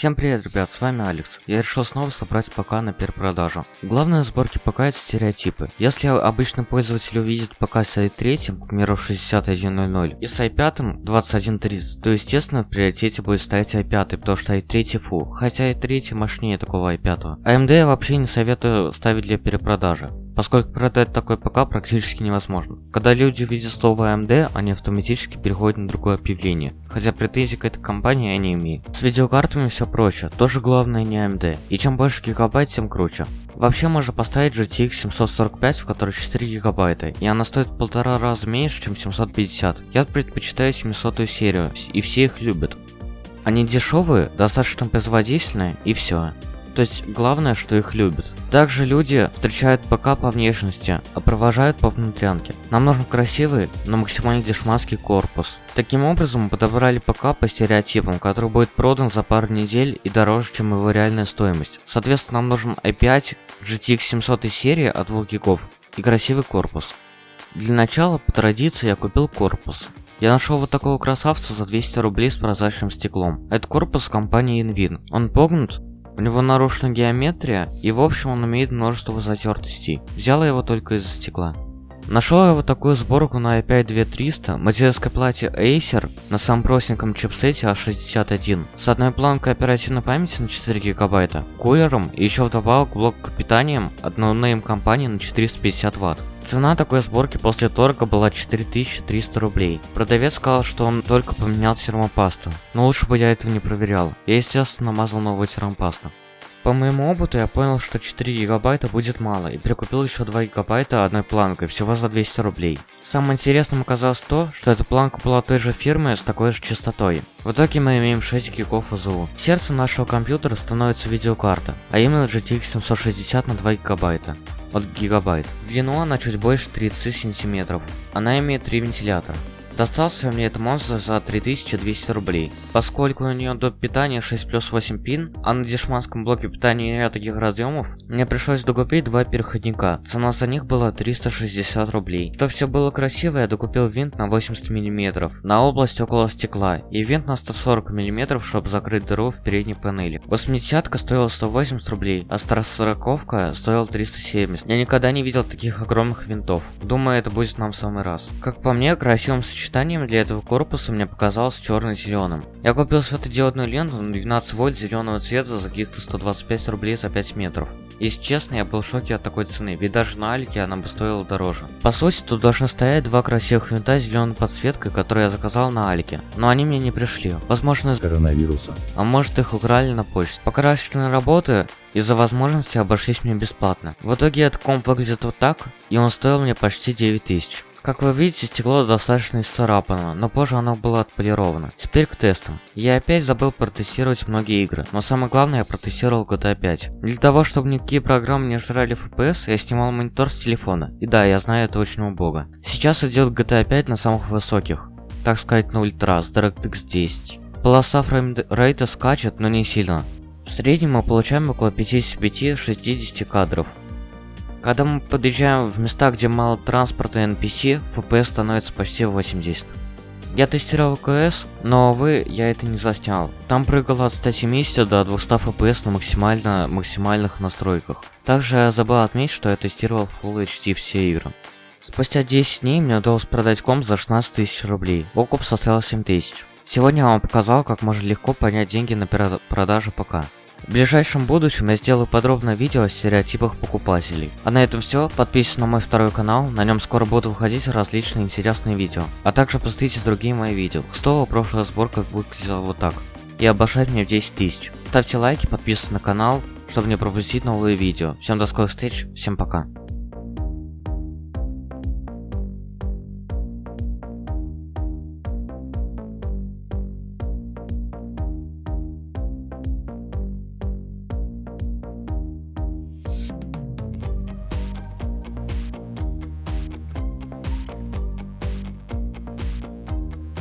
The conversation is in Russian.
Всем привет, ребят, с вами Алекс. Я решил снова собрать ПК на перепродажу. Главное в сборке ПК это стереотипы. Если обычный пользователь увидит ПК с i3, к примеру 6100, и с i5 2130, то естественно в приоритете будет стоять i5, потому что i3 фу, хотя i3 мощнее такого i5. AMD я вообще не советую ставить для перепродажи поскольку продать такой ПК практически невозможно. Когда люди видят слово AMD, они автоматически переходят на другое объявление, хотя претензий к этой компании я не имею. С видеокартами все проще, тоже главное не AMD, и чем больше гигабайт, тем круче. Вообще можно поставить GTX 745, в которой 4 гигабайта, и она стоит в полтора раза меньше, чем 750. Я предпочитаю 700 серию, и все их любят. Они дешевые, достаточно производительные, и все. То есть главное, что их любят. Также люди встречают ПК по внешности, а провожают по внутрянке. Нам нужен красивый, но максимально дешманский корпус. Таким образом, мы подобрали ПК по стереотипам, который будет продан за пару недель и дороже, чем его реальная стоимость. Соответственно, нам нужен i5 GTX 700 серии от 2 гигов и красивый корпус. Для начала, по традиции, я купил корпус. Я нашел вот такого красавца за 200 рублей с прозрачным стеклом. Это корпус компании In Win. Он погнут, у него нарушена геометрия, и в общем он имеет множество затертостей. Взял его только из-за стекла. Нашел я вот такую сборку на i5 2300, материнской плате Acer на самом простеньком чипсете H61, а с одной планкой оперативной памяти на 4 гигабайта, кулером и еще вдобавок блок питанием от no name компании на 450 ватт. Цена такой сборки после торга была 4300 рублей. Продавец сказал, что он только поменял термопасту, но лучше бы я этого не проверял. Я естественно намазал новую термопасту. По моему опыту я понял, что 4 гигабайта будет мало, и прикупил еще 2 гигабайта одной планкой, всего за 200 рублей. Самым интересным оказалось то, что эта планка была той же фирмы с такой же частотой. В итоге мы имеем 6 гигов АЗУ. Сердцем нашего компьютера становится видеокарта, а именно GTX 760 на 2 гигабайта от гигабайт. В длину она чуть больше 30 сантиметров. Она имеет три вентилятора. Достался мне этот монстр за 3200 рублей. Поскольку у нее до питания 6 плюс 8 пин, а на дешманском блоке питания нет таких разъемов, мне пришлось докупить два переходника. Цена за них была 360 рублей. То все было красиво, я докупил винт на 80 мм, на область около стекла, и винт на 140 мм, чтобы закрыть дыру в передней панели. 80 стоила 180 рублей, а 140 стоила 370. Я никогда не видел таких огромных винтов. Думаю, это будет нам в самый раз. Как по мне, красивым сочетанием сочетанием для этого корпуса мне показалось черно-зеленым. Я купил светодиодную ленту на 12 вольт зеленого цвета за каких-то 125 рублей за 5 метров. Если честно, я был в шоке от такой цены, ведь даже на Алике она бы стоила дороже. По сути, тут должны стоять два красивых винта с зеленой подсветкой, которые я заказал на Алике. Но они мне не пришли. Возможно, из коронавируса. А может их украли на почте. Покрасочные работы из-за возможности обошлись мне бесплатно. В итоге этот комп выглядит вот так, и он стоил мне почти 9000. Как вы видите, стекло достаточно исцарапано, но позже оно было отполировано. Теперь к тестам. Я опять забыл протестировать многие игры, но самое главное я протестировал GTA 5. Для того, чтобы никакие программы не жрали FPS, я снимал монитор с телефона. И да, я знаю это очень убого. Сейчас идет GTA 5 на самых высоких, так сказать на ультра, с DirectX 10. Полоса фреймрейта скачет, но не сильно. В среднем мы получаем около 55-60 кадров. Когда мы подъезжаем в места, где мало транспорта и NPC, FPS становится почти 80. Я тестировал КС, но, увы, я это не заснял. Там прыгало от 170 до 200 FPS на максимально максимальных настройках. Также я забыл отметить, что я тестировал Full HD все игры. Спустя 10 дней мне удалось продать комп за 16 тысяч рублей. Окуп составил 7 тысяч. Сегодня я вам показал, как можно легко поднять деньги на продажу ПК. В ближайшем будущем я сделаю подробное видео о стереотипах покупателей. А на этом все, подписывайтесь на мой второй канал, на нем скоро будут выходить различные интересные видео. А также посмотрите другие мои видео. К прошлая сборка выглядела вот так. И обошать мне в 10 тысяч. Ставьте лайки, подписывайтесь на канал, чтобы не пропустить новые видео. Всем до скорых встреч, всем пока.